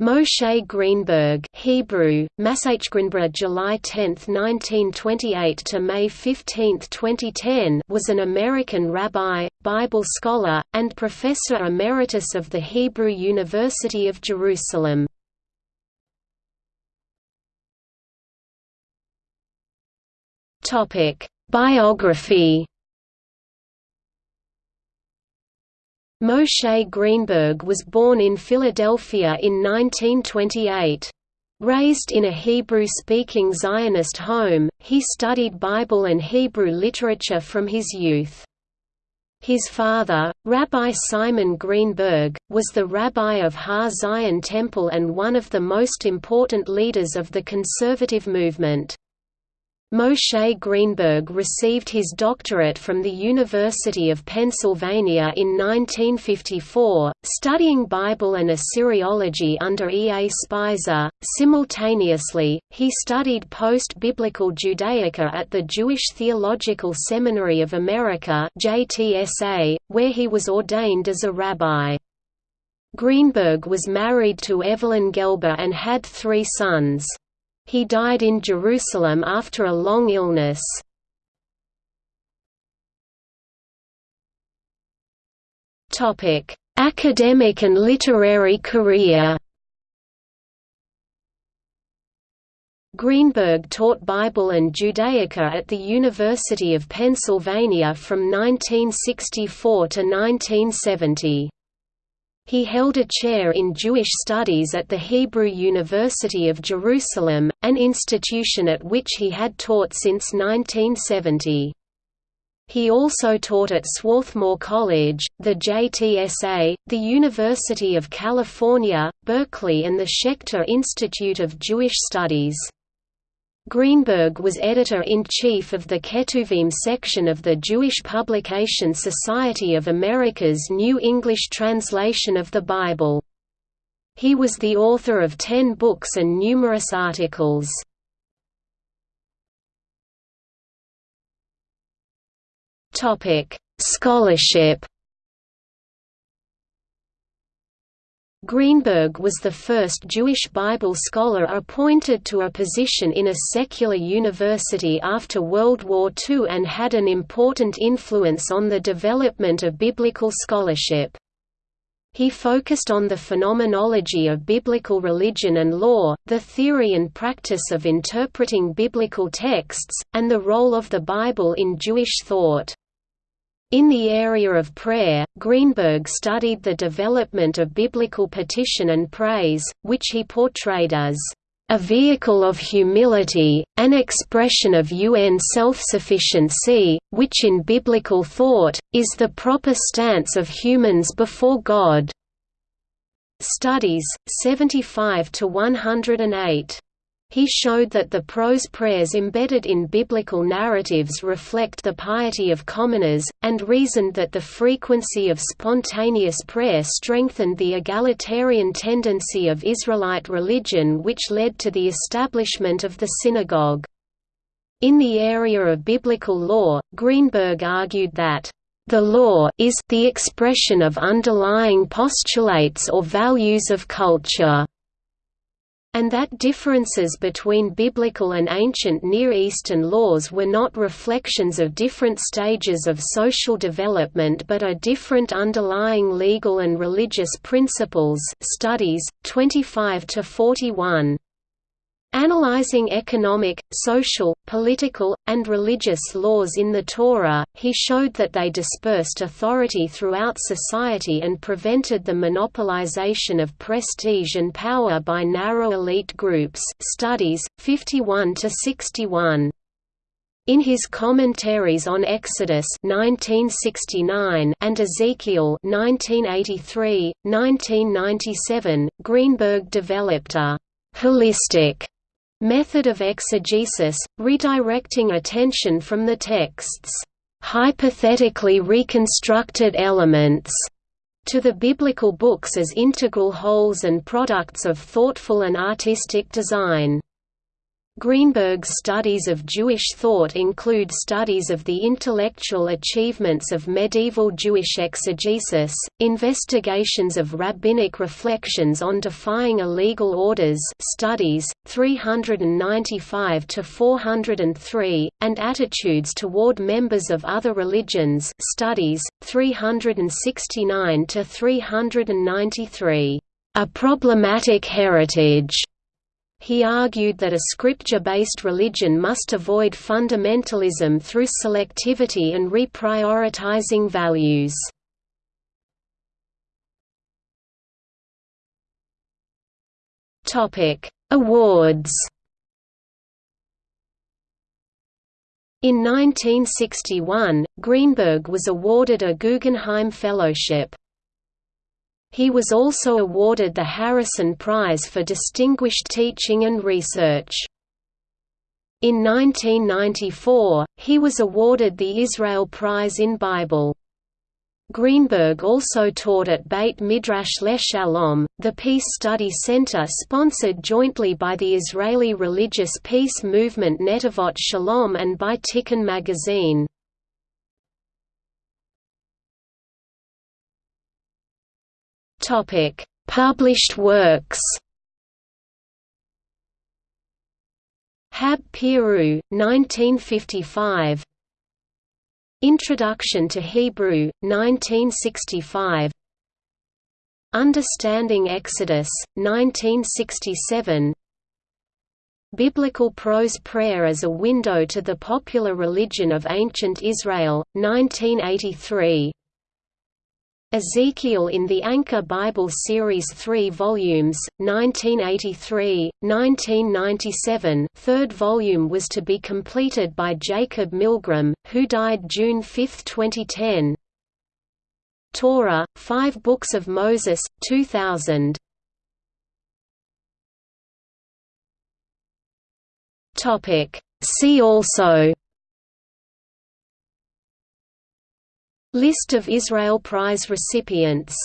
Moshe Greenberg Hebrew, Masachgreenberg July 10, 1928 to May 15, 2010 was an American rabbi, Bible scholar, and professor emeritus of the Hebrew University of Jerusalem. Biography Moshe Greenberg was born in Philadelphia in 1928. Raised in a Hebrew-speaking Zionist home, he studied Bible and Hebrew literature from his youth. His father, Rabbi Simon Greenberg, was the rabbi of Har Zion Temple and one of the most important leaders of the conservative movement. Moshe Greenberg received his doctorate from the University of Pennsylvania in 1954, studying Bible and Assyriology under E. A. Speiser. Simultaneously, he studied post biblical Judaica at the Jewish Theological Seminary of America, where he was ordained as a rabbi. Greenberg was married to Evelyn Gelber and had three sons. He died in Jerusalem after a long illness. Topic: Academic and literary career Greenberg taught Bible and Judaica at the University of Pennsylvania from 1964 to 1970. He held a chair in Jewish studies at the Hebrew University of Jerusalem, an institution at which he had taught since 1970. He also taught at Swarthmore College, the JTSA, the University of California, Berkeley and the Schechter Institute of Jewish Studies. Greenberg was editor-in-chief of the Ketuvim section of the Jewish Publication Society of America's New English Translation of the Bible. He was the author of ten books and numerous articles. Scholarship Greenberg was the first Jewish Bible scholar appointed to a position in a secular university after World War II and had an important influence on the development of biblical scholarship. He focused on the phenomenology of biblical religion and law, the theory and practice of interpreting biblical texts, and the role of the Bible in Jewish thought. In the area of prayer, Greenberg studied the development of biblical petition and praise, which he portrayed as a vehicle of humility, an expression of UN self-sufficiency, which in biblical thought, is the proper stance of humans before God. Studies, 75–108 he showed that the prose prayers embedded in biblical narratives reflect the piety of commoners, and reasoned that the frequency of spontaneous prayer strengthened the egalitarian tendency of Israelite religion which led to the establishment of the synagogue. In the area of biblical law, Greenberg argued that the law is the expression of underlying postulates or values of culture and that differences between biblical and ancient Near Eastern laws were not reflections of different stages of social development but are different underlying legal and religious principles studies, 25 to 41. Analyzing economic, social, political, and religious laws in the Torah, he showed that they dispersed authority throughout society and prevented the monopolization of prestige and power by narrow elite groups studies, 51 to 61. In his commentaries on Exodus 1969 and Ezekiel 1983, 1997, Greenberg developed a holistic Method of exegesis, redirecting attention from the text's hypothetically reconstructed elements to the biblical books as integral wholes and products of thoughtful and artistic design. Greenberg's studies of Jewish thought include studies of the intellectual achievements of medieval Jewish exegesis, investigations of rabbinic reflections on defying illegal orders studies, 395–403, and attitudes toward members of other religions studies, 369–393. A problematic heritage he argued that a scripture-based religion must avoid fundamentalism through selectivity and reprioritizing values. Topic: Awards In 1961, Greenberg was awarded a Guggenheim Fellowship. He was also awarded the Harrison Prize for Distinguished Teaching and Research. In 1994, he was awarded the Israel Prize in Bible. Greenberg also taught at Beit Midrash LeShalom, the Peace Study Center sponsored jointly by the Israeli religious peace movement Netivot Shalom and by Tikkun magazine. Topic: Published works. Hab Piru, 1955. Introduction to Hebrew, 1965. Understanding Exodus, 1967. Biblical Prose Prayer as a Window to the Popular Religion of Ancient Israel, 1983. Ezekiel in the Anchor Bible Series 3 volumes, 1983, 1997 third volume was to be completed by Jacob Milgrom, who died June 5, 2010. Torah, Five Books of Moses, 2000 See also List of Israel Prize recipients